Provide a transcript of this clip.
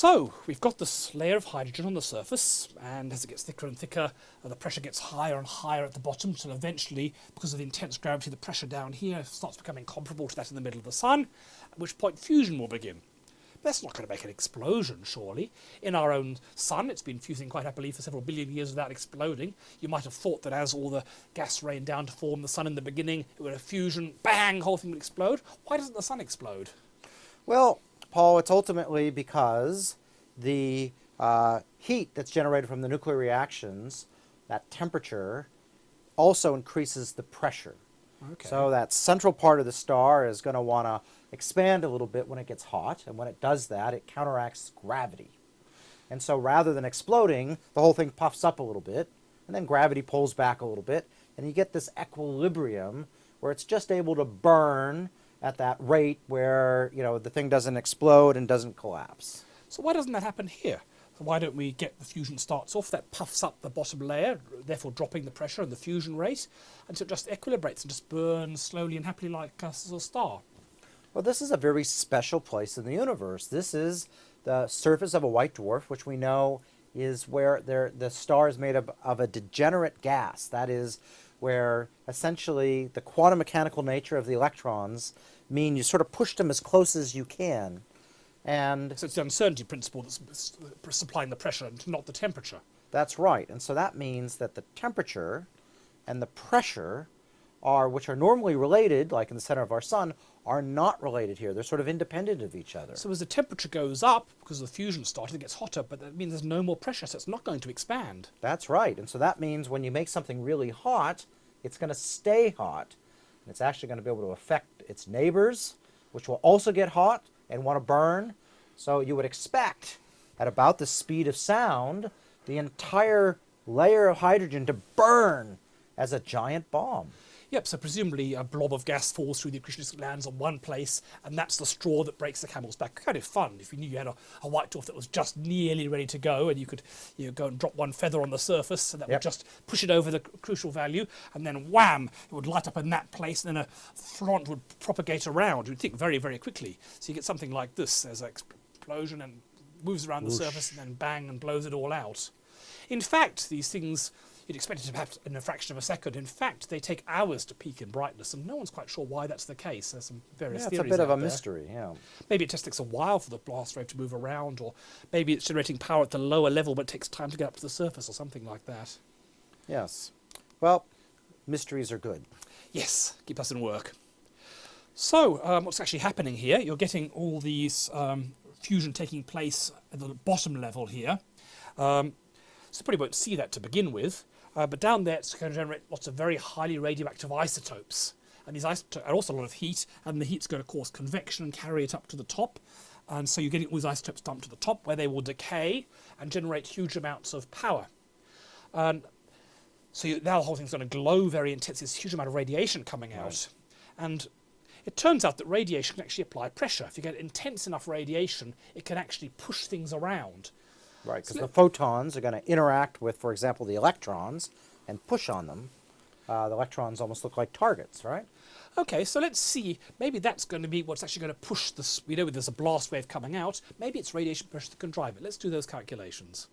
So we've got this layer of hydrogen on the surface and as it gets thicker and thicker uh, the pressure gets higher and higher at the bottom until eventually because of the intense gravity the pressure down here starts becoming comparable to that in the middle of the sun at which point fusion will begin. That's not going to make an explosion, surely. In our own sun, it's been fusing quite happily for several billion years without exploding. You might have thought that as all the gas rained down to form the sun in the beginning, it would have fusion, bang, whole thing would explode. Why doesn't the sun explode? Well, Paul, it's ultimately because the uh, heat that's generated from the nuclear reactions, that temperature, also increases the pressure. Okay. So that central part of the star is going to want to expand a little bit when it gets hot, and when it does that, it counteracts gravity. And so rather than exploding, the whole thing puffs up a little bit, and then gravity pulls back a little bit, and you get this equilibrium where it's just able to burn at that rate where you know the thing doesn't explode and doesn't collapse. So why doesn't that happen here? So why don't we get the fusion starts off, that puffs up the bottom layer, therefore dropping the pressure and the fusion rate, until it just equilibrates and just burns slowly and happily like a star. Well, this is a very special place in the universe. This is the surface of a white dwarf, which we know is where the star is made of, of a degenerate gas. That is where essentially the quantum mechanical nature of the electrons mean you sort of push them as close as you can. And so it's the uncertainty principle that's supplying the pressure and not the temperature. That's right. And so that means that the temperature and the pressure are, which are normally related, like in the center of our sun, are not related here. They're sort of independent of each other. So as the temperature goes up, because the fusion started, it gets hotter, but that means there's no more pressure, so it's not going to expand. That's right. And so that means when you make something really hot, it's going to stay hot. And it's actually going to be able to affect its neighbors, which will also get hot and want to burn. So you would expect, at about the speed of sound, the entire layer of hydrogen to burn as a giant bomb. Yep, so presumably a blob of gas falls through the accretion disk lands on one place, and that's the straw that breaks the camel's back. Kind of fun if you knew you had a, a white dwarf that was just nearly ready to go, and you could you know, go and drop one feather on the surface, and that yep. would just push it over the crucial value, and then wham, it would light up in that place, and then a front would propagate around. You'd think very, very quickly. So you get something like this. There's an explosion and moves around Whoosh. the surface, and then bang, and blows it all out. In fact, these things you'd expect it to happen in a fraction of a second. In fact, they take hours to peak in brightness, and no one's quite sure why that's the case. There's some various yeah, theories it's a bit of a there. mystery, yeah. Maybe it just takes a while for the blast wave to move around, or maybe it's generating power at the lower level, but it takes time to get up to the surface, or something like that. Yes. Well, mysteries are good. Yes, keep us in work. So, um, what's actually happening here? You're getting all these um, fusion taking place at the bottom level here. Um, so probably won't see that to begin with. Uh, but down there, it's going to generate lots of very highly radioactive isotopes. And these isotopes are also a lot of heat, and the heat's going to cause convection and carry it up to the top. And so you're getting all these isotopes dumped to the top, where they will decay and generate huge amounts of power. And so you, now the whole thing's going to glow very intensely. There's a huge amount of radiation coming out. Right. And it turns out that radiation can actually apply pressure. If you get intense enough radiation, it can actually push things around. Right, because the photons are going to interact with, for example, the electrons and push on them. Uh, the electrons almost look like targets, right? Okay, so let's see. Maybe that's going to be what's actually going to push this. We know there's a blast wave coming out. Maybe it's radiation pressure that can drive it. Let's do those calculations.